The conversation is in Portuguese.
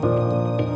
Música